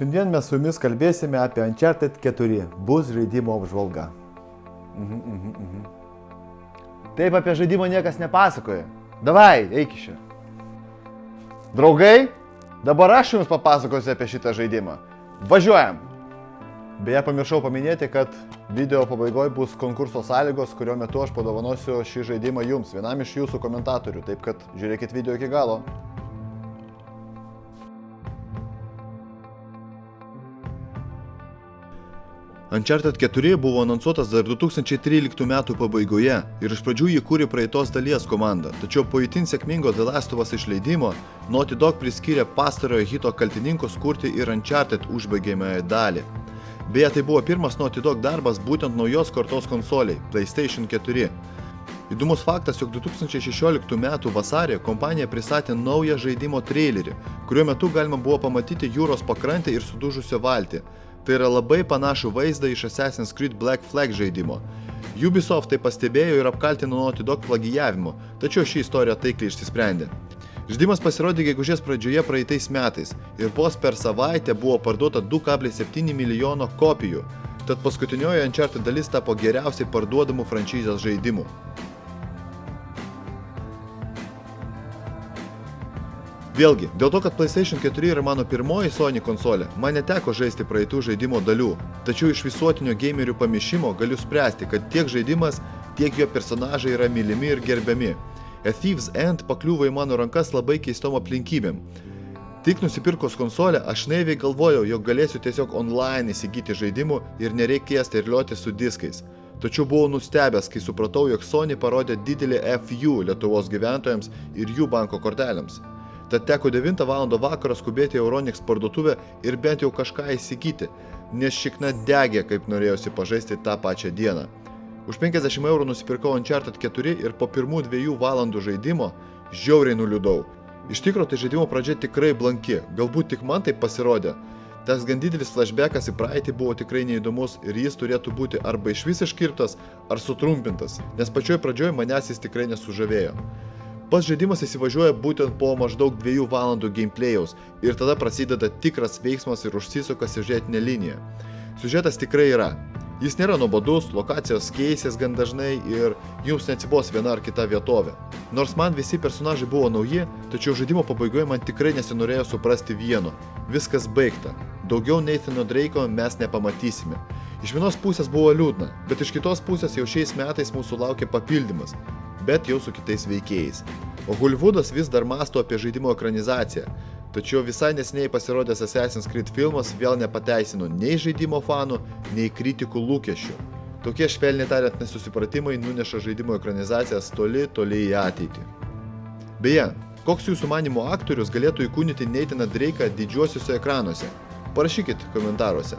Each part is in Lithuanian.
Šiandien mes su jumis kalbėsime apie Uncharted 4. Bus žaidimo apžvalga. Mhm, mhm, mhm. Taip apie žaidimą niekas nepasakoja. Davai, eik iš čia. Draugai, dabar aš jums papasakosiu apie šitą žaidimą. Važiuojam. Beje, pamiršau paminėti, kad video pabaigoje bus konkurso sąlygos, kurio metu aš padovanosiu šį žaidimą jums, vienam iš jūsų komentatorių. Taip kad žiūrėkit video iki galo. Uncharted 4 buvo anonsuotas dar 2013 metų pabaigoje ir iš pradžių jį kūrė praeitos dalies komanda, tačiau po itin sėkmingo The Last of Us išleidimo Naughty Dog priskyrė pastarojo hito kaltininkus kurti ir Uncharted užbaigiamąją dalį. Beje, tai buvo pirmas Naughty Dog darbas būtent naujos kartos konsoliai – PlayStation 4. Įdomus faktas, jog 2016 m. vasarį kompanija pristatė naują žaidimo trailerį, kuriuo metu galima buvo pamatyti jūros pakrantę ir sudužusią valtį. Tai yra labai panašų vaizdą iš Assassin's Creed Black Flag žaidimo. Ubisoft tai pastebėjo ir apkaltino Naughty Dog plagijavimu, tačiau ši istorija taikliai išsisprendė. Žaidimas pasirodė gegužės pradžioje praeitais metais ir vos per savaitę buvo parduota 2,7 milijono kopijų, tad paskutinioji Uncharted dalis tapo geriausiai parduodamų franšizės žaidimų. Vėlgi, dėl to, kad PlayStation 4 yra mano pirmoji Sony konsolė, man neteko žaisti praeitų žaidimo dalių, tačiau iš visuotinio gamerių pamišimo galiu spręsti, kad tiek žaidimas, tiek jo personažai yra mylimi ir gerbiami. A Thieves End pakliuvo į mano rankas labai keistom aplinkybėm. Tik nusipirkus konsolę, aš naiviai galvojau, jog galėsiu tiesiog online įsigyti žaidimų ir nereikės terliuoti su diskais. Tačiau buvau nustebęs, kai supratau, jog Sony parodė didelį FU Lietuvos gyventojams ir jų banko kortelėms. Tad teko 9 val. vakarą skubėti į Euronix parduotuvę ir bent jau kažką įsigyti, nes šikna degė, kaip norėjosi pažaisti tą pačią dieną. Už 50 eurų nusipirkau Uncharted 4 ir po pirmų dviejų valandų žaidimo žiauriai nuliūdau. Iš tikro tai žaidimo pradžia tikrai blanki, galbūt tik man tai pasirodė. Tas gan didelis flashbackas į praeitį buvo tikrai neįdomus ir jis turėtų būti arba iš vis iškirptas, ar sutrumpintas, nes pačioj pradžioj manęs jis tikrai nesužavėjo. Pats žaidimas įsivažiuoja būtent po maždaug 2 valandų gameplayaus ir tada prasideda tikras veiksmas ir užsisuka siužetinė linija. Siužetas tikrai yra. Jis nėra nuobodus, lokacijos keisės gan dažnai ir jums neatsibos viena ar kita vietovė. Nors man visi personažai buvo nauji, tačiau žaidimo pabaigoje man tikrai nesinorėjo suprasti vieno. Viskas baigta. Daugiau Nathano Drake'o mes nepamatysime. Iš vienos pusės buvo liūdna, bet iš kitos pusės jau šiais metais mūsų laukia papildymas bet jau su kitais veikėjais. O Hollywoodas vis dar masto apie žaidimo ekranizaciją, tačiau visai nesiniai pasirodęs Assassin's Creed filmas vėl nepateisino nei žaidimo fanų, nei kritikų lūkesčių. Tokie švelniai tariant nesusipratimai nuneša žaidimo ekranizacijas toli, toli į ateitį. Beje, koks jūsų manimo aktorius galėtų įkūnyti Neitiną Drake'ą didžiuosiuose ekranuose? Parašykit komentaruose.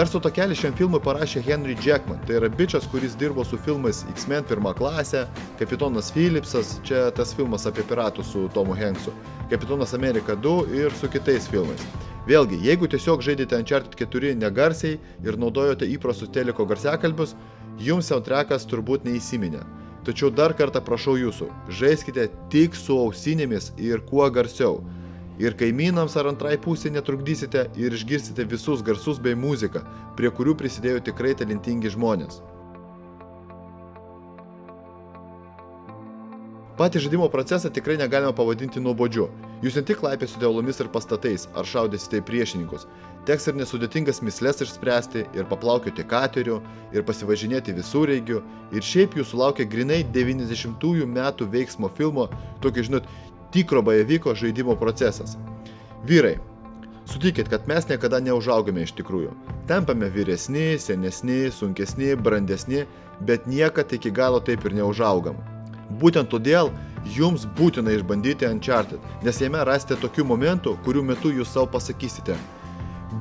Garso takelį šiam filmui parašė Henry Jackman, tai yra bičias, kuris dirbo su filmais X-Men pirmą klasę, Kapitonas Philipsas, čia tas filmas apie piratus su Tomu Hanksu, Kapitonas Amerika 2 ir su kitais filmais. Vėlgi, jeigu tiesiog žaidėte Uncharted 4 negarsiai ir naudojote įprastus teliko garsiakalbius, jums soundtrackas turbūt neįsiminė. Tačiau dar kartą prašau jūsų, žaiskite tik su ausinėmis ir kuo garsiau ir kaimynams ar antrai pusė netrukdysite ir išgirsite visus garsus bei muziką, prie kurių prisidėjo tikrai talentingi žmonės. Patį žaidimo procesą tikrai negalima pavadinti nuobodžiu. Jūs ne tik laipėsite uolomis ir pastatais, ar šaudysite į priešininkus. Teks ir nesudėtingas mislės išspręsti, ir paplaukioti kateriu, ir pasivažinėti visureigiu, ir šiaip jūsų laukia grinai 90-ųjų metų veiksmo filmo, tokio, žinot, tikro bajaviko žaidimo procesas. Vyrai, sutikit, kad mes niekada neužaugame iš tikrųjų. Tampame vyresni, senesni, sunkesni, brandesni, bet niekad iki galo taip ir neužaugam. Būtent todėl jums būtina išbandyti Uncharted, nes jame rasite tokių momentų, kurių metu jūs savo pasakysite.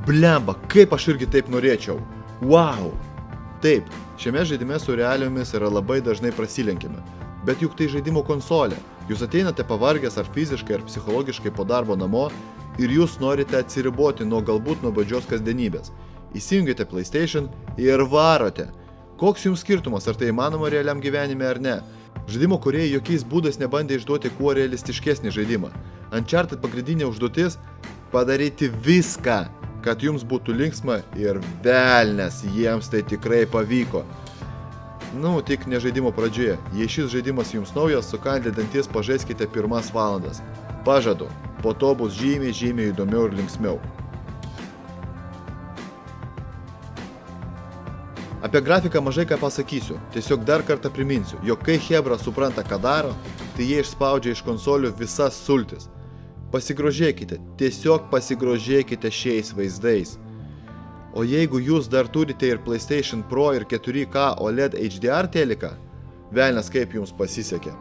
Blemba, kaip aš irgi taip norėčiau. Wow! Taip, šiame žaidime su realiomis yra labai dažnai prasilenkime. Bet juk tai žaidimo konsolė. Jūs ateinate pavargęs ar fiziškai, ar psichologiškai po darbo namo ir jūs norite atsiriboti nuo galbūt nuobodžios kasdienybės. Įsijungite PlayStation ir varote. Koks jums skirtumas, ar tai įmanoma realiam gyvenime ar ne? Žaidimo kuriejai jokiais būdais nebandė išduoti kuo realistiškesnį žaidimą. Uncharted pagrindinė užduotis - padaryti viską, kad jums būtų linksma ir velnės jiems tai tikrai pavyko. Nu, tik ne žaidimo pradžioje. Jei šis žaidimas jums naujas, sukandę dantis pažaiskite pirmas valandas. Pažadu, po to bus žymiai, žymiai įdomiau ir linksmiau. Apie grafiką mažai ką pasakysiu, tiesiog dar kartą priminsiu, jog kai Hebra supranta, ką daro, tai jie išspaudžia iš konsolių visas sultis. Pasigrožėkite, tiesiog pasigrožėkite šiais vaizdais. O jeigu jūs dar turite ir PlayStation Pro ir 4K OLED HDR teliką, velnės kaip jums pasisekė.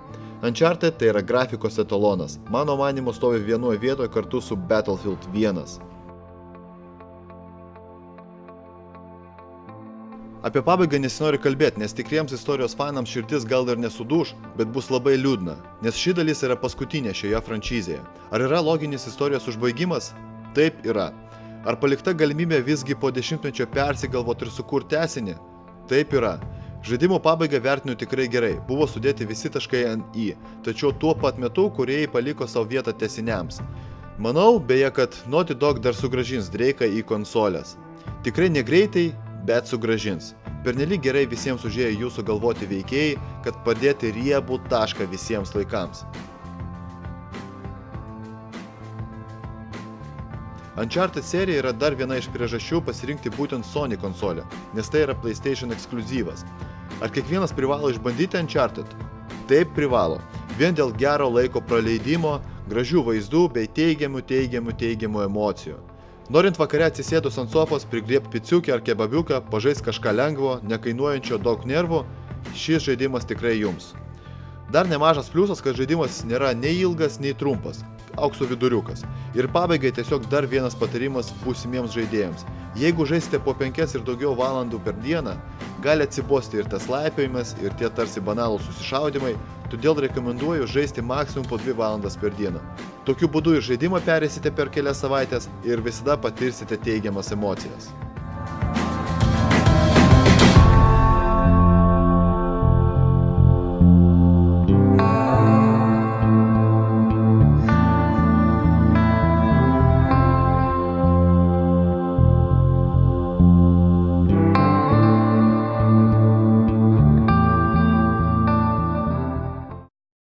Uncharted tai yra grafikos etalonas, mano manimo stovi vienoje vietoje kartu su Battlefield 1. Apie pabaigą nesinori kalbėti, nes tikriems istorijos fanams širdis gal ir nesuduš, bet bus labai liūdna, nes ši dalis yra paskutinė šioje franšizėje. Ar yra loginis istorijos užbaigimas? Taip yra. Ar palikta galimybė visgi po dešimtmečio persigalvoti ir sukurti tesinį? Taip yra. Žaidimo pabaigą vertinu tikrai gerai, buvo sudėti visi taškai ant į, tačiau tuo pat metu kuriejai paliko savo vietą tesiniams. Manau, beje, kad Naughty Dog dar sugražins Drake'ą į konsolės. Tikrai negreitai, bet sugražins. Pernelyg gerai visiems užėjo jūsų galvoti veikėjai, kad padėti riebų tašką visiems laikams. Uncharted serija yra dar viena iš priežasčių pasirinkti būtent Sony konsolę, nes tai yra PlayStation ekskluzyvas. Ar kiekvienas privalo išbandyti Uncharted? Taip privalo. Vien dėl gero laiko praleidimo, gražių vaizdų bei teigiamų, teigiamų, teigiamų emocijų. Norint vakare atsisėdus ant sofos, prigriebti piciukę ar kebabiuką, pažais kažką lengvo, nekainuojančio daug nervų, šis žaidimas tikrai jums. Dar nemažas pliusas, kad žaidimas nėra nei ilgas, nei trumpas, aukso viduriukas. Ir pabaigai tiesiog dar vienas patarimas būsimiems žaidėjams. Jeigu žaisite po 5 ir daugiau valandų per dieną, gali atsibosti ir tas laipiojimas, ir tie tarsi banalūs susišaudimai, todėl rekomenduoju žaisti maksimum po 2 valandas per dieną. Tokiu būdu ir žaidimą perėsite per kelias savaitės ir visada patirsite teigiamas emocijas.